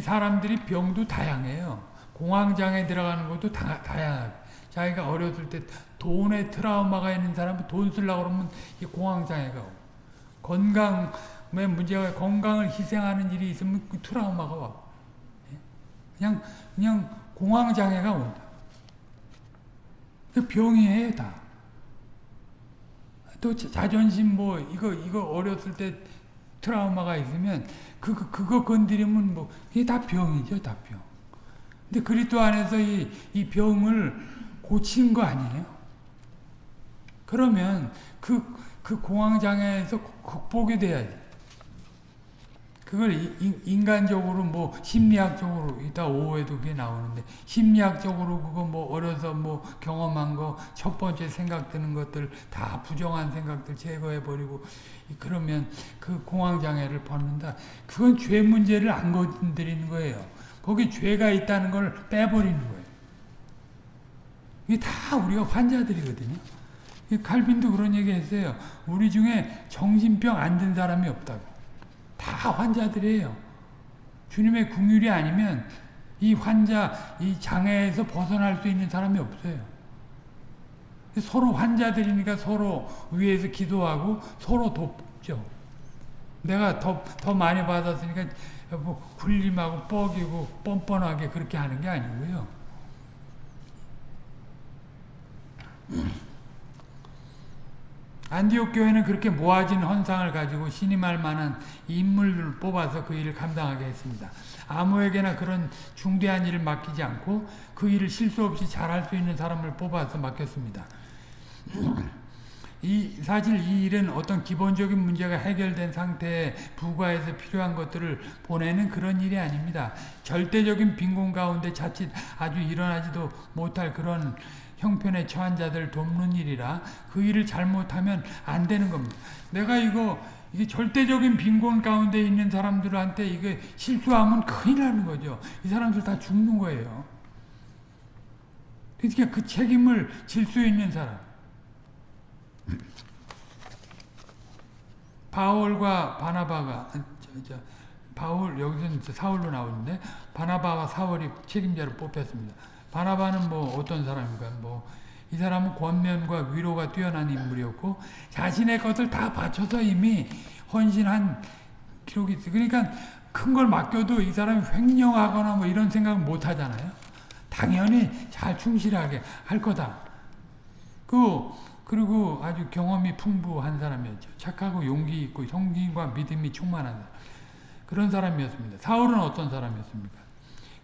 사람들이 병도 다양해요. 공황장애 들어가는 것도 다, 다양하고. 자기가 어렸을 때 돈에 트라우마가 있는 사람은 돈 쓰려고 그러면 공황장애가 오고. 건강에 문제가 건강을 희생하는 일이 있으면 그 트라우마가 와. 예? 그냥, 그냥 공황장애가 온다. 그 병이에요, 다. 또 자존심 뭐 이거 이거 어렸을 때 트라우마가 있으면 그, 그 그거 건드리면 뭐 이게 다 병이죠, 다 병. 근데 그리스도 안에서 이, 이 병을 고친 거 아니에요? 그러면 그, 그 공황장애에서 극복이 돼야지. 그걸 인간적으로 뭐 심리학적으로 이따 오후에도 그게 나오는데 심리학적으로 그거 뭐 어려서 뭐 경험한 거 첫 번째 생각 드는 것들 다 부정한 생각들 제거해 버리고 그러면 그 공황 장애를 벗는다. 그건 죄 문제를 안 건드리는 거예요. 거기 죄가 있다는 걸 빼버리는 거예요. 이게 다 우리가 환자들이거든요. 칼빈도 그런 얘기 했어요. 우리 중에 정신병 안 든 사람이 없다고. 다 환자들이에요. 주님의 궁율이 아니면 이 환자, 이 장애에서 벗어날 수 있는 사람이 없어요. 서로 환자들이니까 서로 위에서 기도하고 서로 돕죠. 내가 더, 더 많이 받았으니까 뭐 굴림하고 뻐기고 뻔뻔하게 그렇게 하는 게 아니고요. 안디옥 교회는 그렇게 모아진 헌상을 가지고 신임할 만한 인물을 뽑아서 그 일을 감당하게 했습니다. 아무에게나 그런 중대한 일을 맡기지 않고 그 일을 실수 없이 잘할 수 있는 사람을 뽑아서 맡겼습니다. 이 사실 이 일은 어떤 기본적인 문제가 해결된 상태에 부과해서 필요한 것들을 보내는 그런 일이 아닙니다. 절대적인 빈곤 가운데 자칫 아주 일어나지도 못할 그런 형편에 처한 자들 돕는 일이라 그 일을 잘못하면 안 되는 겁니다. 내가 이거 이게 절대적인 빈곤 가운데 있는 사람들한테 이게 실수하면 큰일 나는 거죠. 이 사람들 다 죽는 거예요. 그러니까 그 책임을 질 수 있는 사람. 바울과 바나바가 저, 저, 바울 여기서는 사울로 나오는데 바나바와 사울이 책임자로 뽑혔습니다. 바나바는 뭐 어떤 사람인가 뭐 이 사람은 권면과 위로가 뛰어난 인물이었고 자신의 것을 다 바쳐서 이미 헌신한 기록이 있어요. 그러니까 큰 걸 맡겨도 이 사람이 횡령하거나 뭐 이런 생각 못 하잖아요. 당연히 잘 충실하게 할 거다. 그 그리고 아주 경험이 풍부한 사람이었죠. 착하고 용기 있고 성김과 믿음이 충만한. 그런 사람이었습니다. 사울은 어떤 사람이었습니까?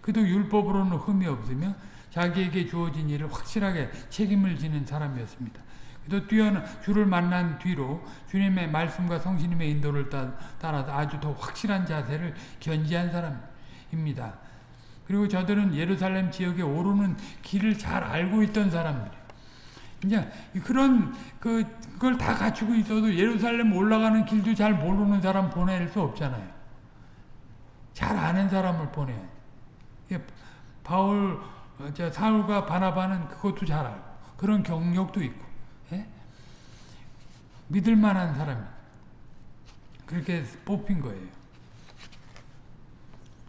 그도 율법으로는 흠이 없으며 자기에게 주어진 일을 확실하게 책임을 지는 사람이었습니다. 또 뛰어난 주를 만난 뒤로 주님의 말씀과 성신님의 인도를 따라서 아주 더 확실한 자세를 견지한 사람입니다. 그리고 저들은 예루살렘 지역에 오르는 길을 잘 알고 있던 사람들이에요. 이제 그런 그 그걸 다 갖추고 있어도 예루살렘 올라가는 길도 잘 모르는 사람 보낼 수 없잖아요. 잘 아는 사람을 보내. 바울 저 사울과 바나바는 그것도 잘 알고 그런 경력도 있고 예? 믿을 만한 사람이 그렇게 뽑힌 거예요.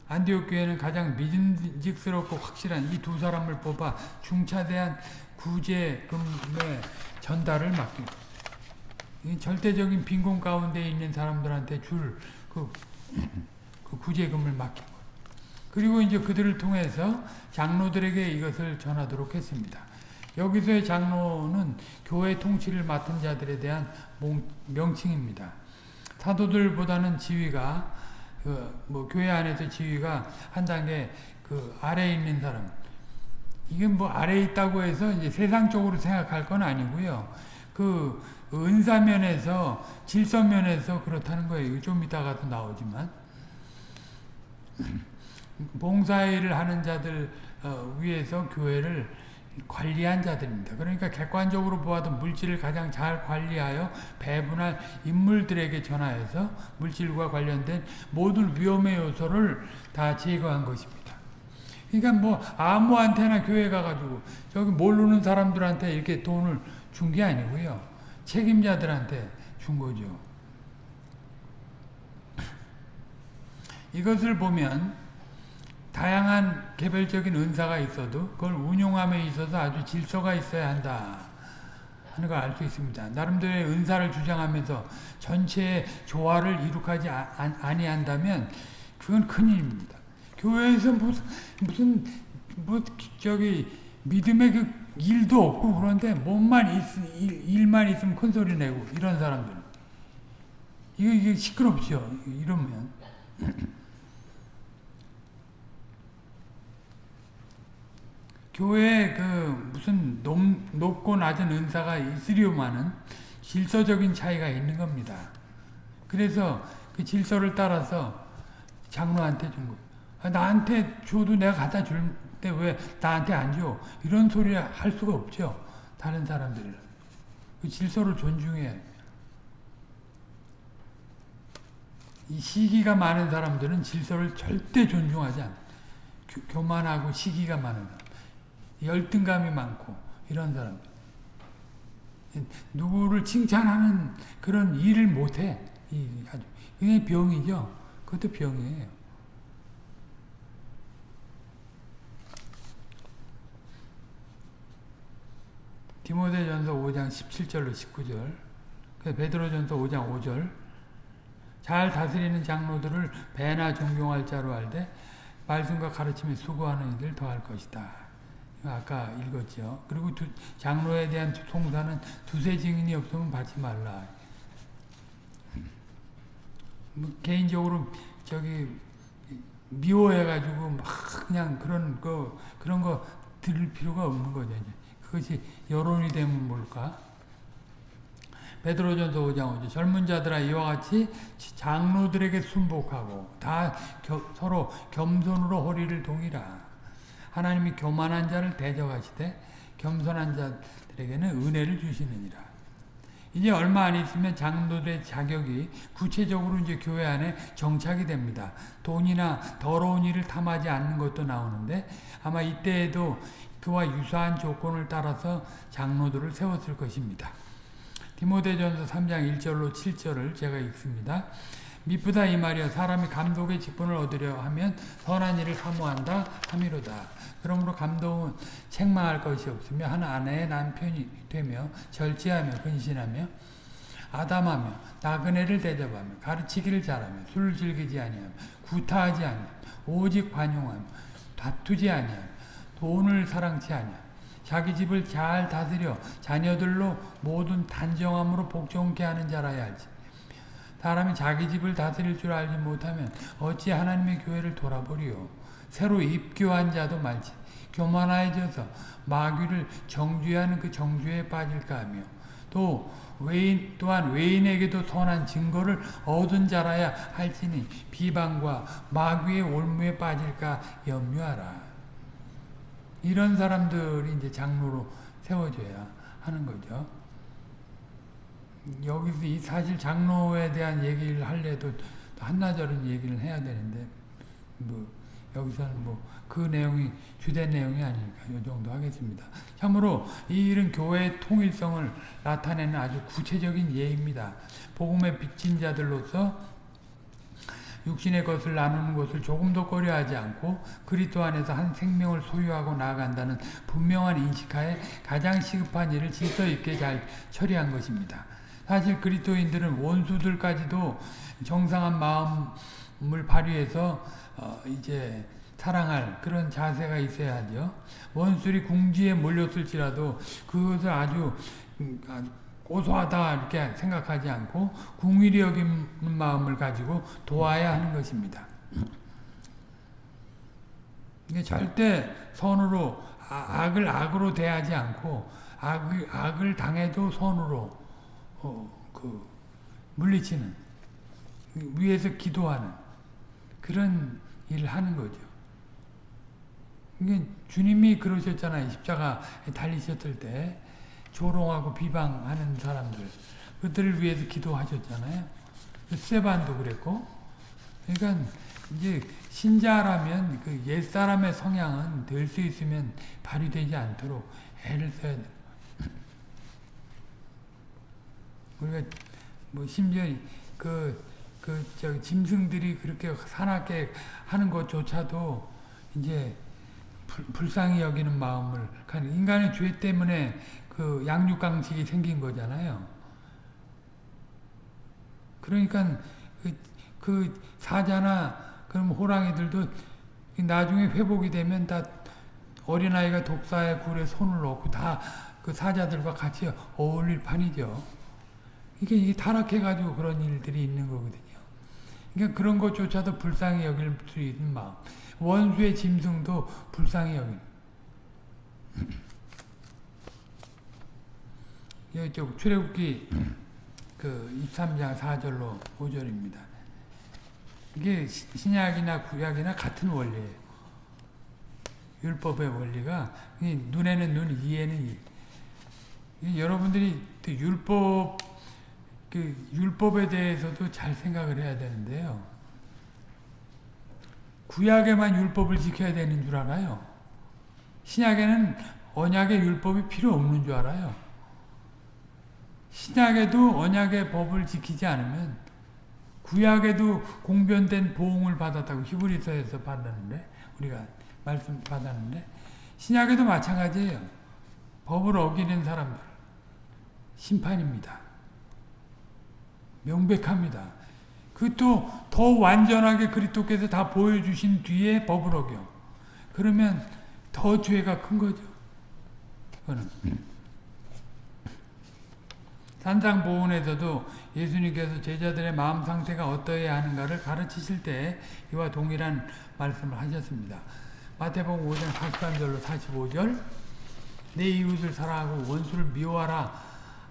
안디옥 교회는 가장 믿음직스럽고 확실한 이 두 사람을 뽑아 중차대한 구제금의 전달을 맡기고 절대적인 빈곤 가운데 있는 사람들한테 줄그 그 구제금을 맡기고 그리고 이제 그들을 통해서 장로들에게 이것을 전하도록 했습니다. 여기서의 장로는 교회 통치를 맡은 자들에 대한 명칭입니다. 사도들보다는 지위가 그 뭐 교회 안에서 지위가 한 단계 그 아래에 있는 사람. 이게 뭐 아래에 있다고 해서 이제 세상적으로 생각할 건 아니고요. 그 은사면에서 질서면에서 그렇다는 거예요. 좀 이따가도 나오지만 봉사일을 하는 자들 어, 위에서 교회를 관리한 자들입니다. 그러니까 객관적으로 보아도 물질을 가장 잘 관리하여 배분할 인물들에게 전하여서 물질과 관련된 모든 위험의 요소를 다 제거한 것입니다. 그러니까 뭐 아무한테나 교회 가가지고 저기 모르는 사람들한테 이렇게 돈을 준 게 아니고요. 책임자들한테 준 거죠. 이것을 보면 다양한 개별적인 은사가 있어도 그걸 운용함에 있어서 아주 질서가 있어야 한다 하는 걸 알 수 있습니다. 나름대로의 은사를 주장하면서 전체의 조화를 이룩하지 아니한다면 그건 큰일입니다. 교회에서 무슨 무슨 뭐 저기 믿음의 그 일도 없고 그런데 몸만 있, 일, 일만 있으면 큰 소리 내고 이런 사람들 이거 이게 시끄럽죠. 이러면 교회에 그 무슨 높, 높고 낮은 은사가 있으려면은 질서적인 차이가 있는 겁니다. 그래서 그 질서를 따라서 장로한테 준 거예요. 아, 나한테 줘도 내가 갖다 줄 때 왜 나한테 안 줘? 이런 소리 할 수가 없죠. 다른 사람들은. 그 질서를 존중해. 이 시기가 많은 사람들은 질서를 절대 존중하지 않아. 교만하고 시기가 많은 사람. 열등감이 많고 이런 사람 누구를 칭찬하는 그런 일을 못해. 이게 병이죠. 그것도 병이에요. 디모데전서 5장 17절로 19절 베드로전서 5장 5절 잘 다스리는 장로들을 배나 존경할 자로 알되 말씀과 가르침에 수고하는 이들 더할 것이다. 아까 읽었죠. 그리고 두, 장로에 대한 송사는 두세 증인이 없으면 받지 말라. 뭐 개인적으로 저기 미워해가지고 막 그냥 그런 거 그런 거 들을 필요가 없는 거죠. 그것이 여론이 되면 뭘까? 베드로전서 5장 5절 젊은 자들아 이와 같이 장로들에게 순복하고 다 겨, 서로 겸손으로 허리를 동이라. 하나님이 교만한 자를 대적하시되 겸손한 자들에게는 은혜를 주시느니라. 이제 얼마 안 있으면 장로들의 자격이 구체적으로 이제 교회 안에 정착이 됩니다. 돈이나 더러운 일을 탐하지 않는 것도 나오는데 아마 이때에도 그와 유사한 조건을 따라서 장로들을 세웠을 것입니다. 디모데전서 3장 1절로 7절을 제가 읽습니다. 미쁘다 이 말이여 사람이 감독의 직분을 얻으려 하면 선한 일을 사모한다 함이로다. 그러므로 감독은 책망할 것이 없으며 한 아내의 남편이 되며 절제하며 근신하며 아담하며 나그네를 대접하며 가르치기를 잘하며 술을 즐기지 아니하며 구타하지 아니하며 오직 관용하며 다투지 아니하며 돈을 사랑치 아니하며 자기 집을 잘 다스려 자녀들로 모든 단정함으로 복종케 하는 자라야 할지 사람이 자기 집을 다스릴 줄 알지 못하면 어찌 하나님의 교회를 돌아보리요 새로 입교한 자도 말지 교만해져서 마귀를 정죄하는 그 정죄에 빠질까 하며 또 외인 또한 외인에게도 선한 증거를 얻은 자라야 할지니 비방과 마귀의 올무에 빠질까 염려하라. 이런 사람들이 이제 장로로 세워져야 하는 거죠. 여기서 이 사실 장로에 대한 얘기를 할래도 한나절은 얘기를 해야 되는데 뭐 여기서는 뭐 그 내용이 주된 내용이 아니니까 이 정도 하겠습니다. 참으로 이 일은 교회의 통일성을 나타내는 아주 구체적인 예입니다. 복음의 빚진 자들로서 육신의 것을 나누는 것을 조금도 꺼려하지 않고 그리스도 안에서 한 생명을 소유하고 나아간다는 분명한 인식하에 가장 시급한 일을 질서 있게 잘 처리한 것입니다. 사실 그리스도인들은 원수들까지도 정상한 마음을 발휘해서 어 이제 사랑할 그런 자세가 있어야 하죠. 원술이 궁지에 몰렸을지라도 그것을 아주 고소하다 이렇게 생각하지 않고 궁일이 여기는 마음을 가지고 도와야 하는 것입니다. 이게 절대 선으로 악을 악으로 대하지 않고 악을 당해도 선으로 어, 그 물리치는 위에서 기도하는 그런 일을 하는 거죠. 이게 주님이 그러셨잖아요. 십자가 달리셨을 때 조롱하고 비방하는 사람들 그들을 위해서 기도하셨잖아요. 스테반도 그랬고 그러니까 이제 신자라면 그 옛사람의 성향은 될 수 있으면 발휘되지 않도록 애를 써야 돼. 우리가 뭐 심지어 그, 그, 저, 짐승들이 그렇게 사납게 하는 것조차도 이제 불, 불쌍히 여기는 마음을 인간의 죄 때문에 그 양육강식이 생긴 거잖아요. 그러니까 그, 그 사자나 그럼 호랑이들도 나중에 회복이 되면 다 어린아이가 독사의 굴에 손을 넣고 다 그 사자들과 같이 어울릴 판이죠. 이게, 이게 타락해가지고 그런 일들이 있는 거거든요. 그러니까 그런 것조차도 불쌍히 여길 수 있는 마음. 원수의 짐승도 불쌍히 여기는. 이쪽 출애굽기 그 23장 4절로 5절입니다. 이게 신약이나 구약이나 같은 원리예요. 율법의 원리가 눈에는 눈, 이에는 이. 여러분들이 율법 그 율법에 대해서도 잘 생각을 해야 되는데요. 구약에만 율법을 지켜야 되는 줄 알아요. 신약에는 언약의 율법이 필요 없는 줄 알아요. 신약에도 언약의 법을 지키지 않으면 구약에도 공변된 보응을 받았다고 히브리서에서 받았는데 우리가 말씀 받았는데 신약에도 마찬가지예요. 법을 어기는 사람들 심판입니다. 명백합니다. 그또 더 완전하게 그리스도께서 다 보여주신 뒤에 법을 어겨. 그러면 더 죄가 큰 거죠. 그거는. 산상보훈에서도 예수님께서 제자들의 마음 상태가 어떠해야 하는가를 가르치실 때 이와 동일한 말씀을 하셨습니다. 마태복음 5장 43절로 45절 내 이웃을 사랑하고 원수를 미워하라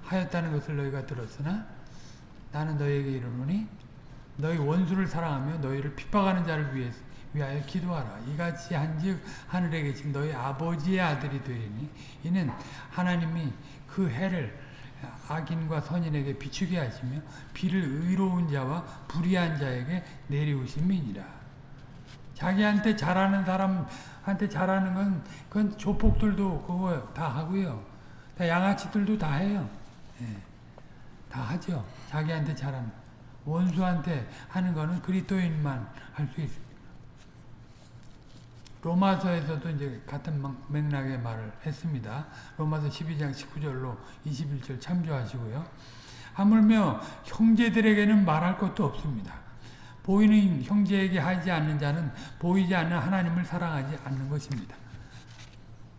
하였다는 것을 너희가 들었으나 나는 너희에게 이르노니 너희 원수를 사랑하며 너희를 핍박하는 자를 위해 위하여 기도하라. 이같이 한즉 하늘에 계신 너희 아버지의 아들이 되리니 이는 하나님이 그 해를 악인과 선인에게 비추게 하시며 비를 의로운 자와 불의한 자에게 내리우심이니라. 자기한테 잘하는 사람한테 잘하는 건 그건 조폭들도 그거 다 하고요. 다 양아치들도 다 해요. 예. 다 하죠. 자기한테 잘하는 원수한테 하는 거는 그리스도인만 할 수 있습니다. 로마서에서도 이제 같은 맥락의 말을 했습니다. 로마서 12장 19절로 21절 참조하시고요. 하물며 형제들에게는 말할 것도 없습니다. 보이는 형제에게 하지 않는 자는 보이지 않는 하나님을 사랑하지 않는 것입니다.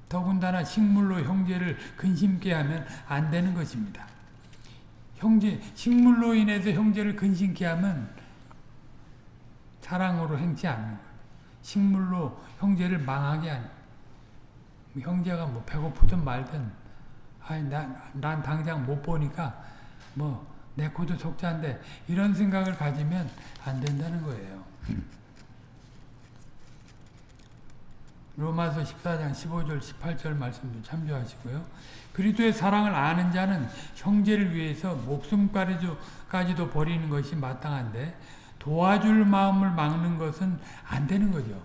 더군다나 식물로 형제를 근심케 하면 안 되는 것입니다. 형제 식물로 인해서 형제를 근심케 하면 사랑으로 행치 않는. 식물로 형제를 망하게 뭐 형제가 뭐 배고프든 말든 아니 난, 난 당장 못 보니까 뭐 내 코도 속자인데 이런 생각을 가지면 안 된다는 거예요. 로마서 14장 15절 18절 말씀도 참조하시고요. 그리스도의 사랑을 아는 자는 형제를 위해서 목숨까지도 버리는 것이 마땅한데 도와줄 마음을 막는 것은 안 되는 거죠.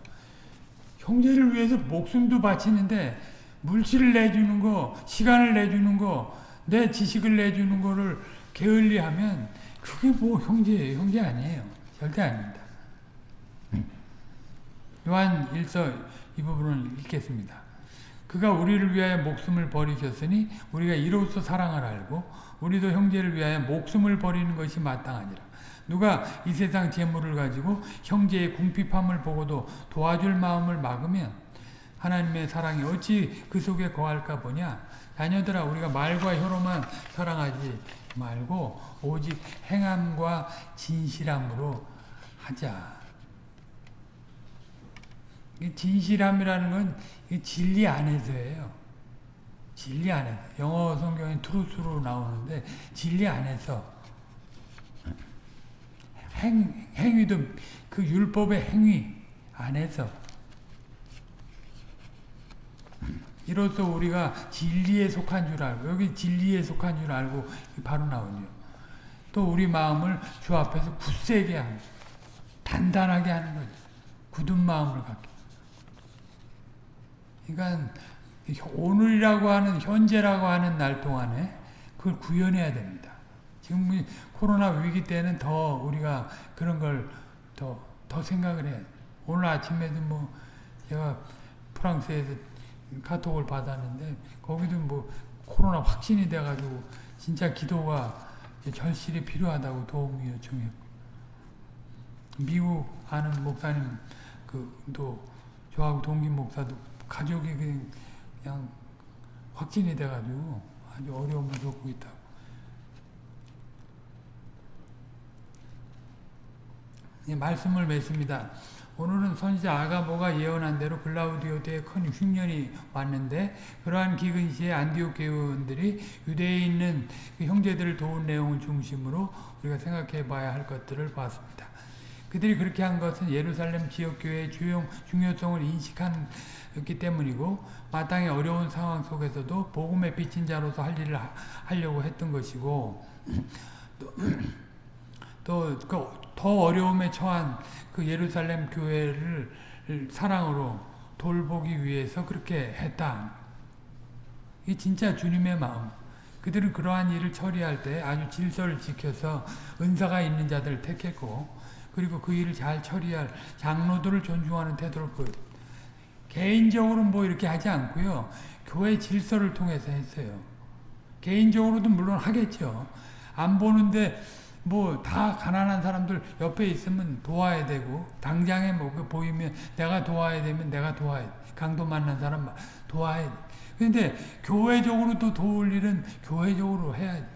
형제를 위해서 목숨도 바치는데 물질을 내주는 거, 시간을 내주는 거, 내 지식을 내주는 거를 게을리하면 그게 뭐 형제예요. 형제 아니에요. 절대 아닙니다. 요한 1서 이 부분을 읽겠습니다. 그가 우리를 위하여 목숨을 버리셨으니 우리가 이로써 사랑을 알고 우리도 형제를 위하여 목숨을 버리는 것이 마땅하니라. 누가 이 세상 재물을 가지고 형제의 궁핍함을 보고도 도와줄 마음을 막으면 하나님의 사랑이 어찌 그 속에 거할까 보냐. 자녀들아 우리가 말과 혀로만 사랑하지 말고 오직 행함과 진실함으로 하자. 진실함이라는 건 진리 안에서예요. 진리 안에서. 영어 성경에 트루스로 나오는데 진리 안에서 행, 행위도 그 율법의 행위 안에서 이로써 우리가 진리에 속한 줄 알고 여기 진리에 속한 줄 알고 바로 나오죠. 또 우리 마음을 주 앞에서 굳세게 하는 단단하게 하는 거죠. 굳은 마음을 갖게. 그러니까 오늘이라고 하는 현재라고 하는 날 동안에 그걸 구현해야 됩니다. 지금 코로나 위기 때는 더 우리가 그런 걸 더, 더 생각을 해. 오늘 아침에도 뭐, 제가 프랑스에서 카톡을 받았는데, 거기도 뭐, 코로나 확진이 돼가지고, 진짜 기도가 절실히 필요하다고 도움이 요청했고, 미국 아는 목사님, 그, 또, 저하고 동기 목사도 가족이 그냥 확진이 돼가지고 아주 어려움을 겪고 있다고. 말씀을 맺습니다. 오늘은 선지자 아가보가 예언한 대로 글라우디오 때에 큰 흉년이 왔는데 그러한 기근 시에 안디옥 교원들이 유대에 있는 그 형제들을 도운 내용을 중심으로 우리가 생각해 봐야 할 것들을 봤습니다. 그들이 그렇게 한 것은 예루살렘 지역교회의 중요성을 인식했 기 때문이고 마땅히 어려운 상황 속에서도 복음의 비친 자로서 할 일을 하려고 했던 것이고 또더 어려움에 처한 그 예루살렘 교회를 사랑으로 돌보기 위해서 그렇게 했다. 이 진짜 주님의 마음. 그들은 그러한 일을 처리할 때 아주 질서를 지켜서 은사가 있는 자들을 택했고 그리고 그 일을 잘 처리할 장로들을 존중하는 태도를 보여 개인적으로는 뭐 이렇게 하지 않고요. 교회 질서를 통해서 했어요. 개인적으로도 물론 하겠죠. 안 보는데 뭐 다 가난한 사람들 옆에 있으면 도와야 되고 당장에 뭐그 보이면 내가 도와야 되면 내가 도와야 돼. 강도 만난 사람 도와야 돼. 근데 교회적으로 또 도울 일은 교회적으로 해야죠.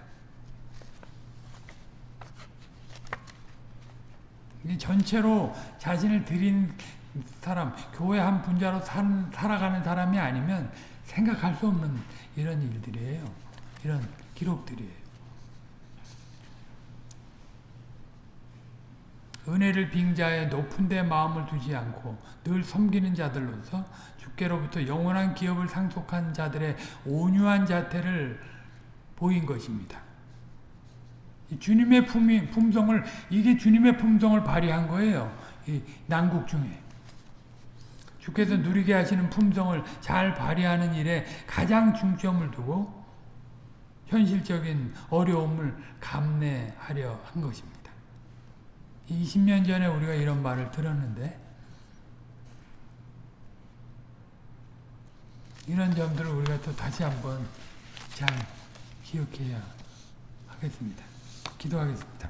전체로 자신을 드린 사람, 교회 한 분자로 산, 살아가는 사람이 아니면 생각할 수 없는 이런 일들이에요. 이런 기록들이에요. 은혜를 빙자해 높은 데 마음을 두지 않고 늘 섬기는 자들로서 주께로부터 영원한 기업을 상속한 자들의 온유한 자태를 보인 것입니다. 주님의 품이, 품성을 이게 주님의 품성을 발휘한 거예요. 이 난국 중에. 주께서 누리게 하시는 품성을 잘 발휘하는 일에 가장 중점을 두고 현실적인 어려움을 감내하려 한 것입니다. 20년 전에 우리가 이런 말을 들었는데 이런 점들을 우리가 또 다시 한번 잘 기억해야 하겠습니다. 기도하겠습니다.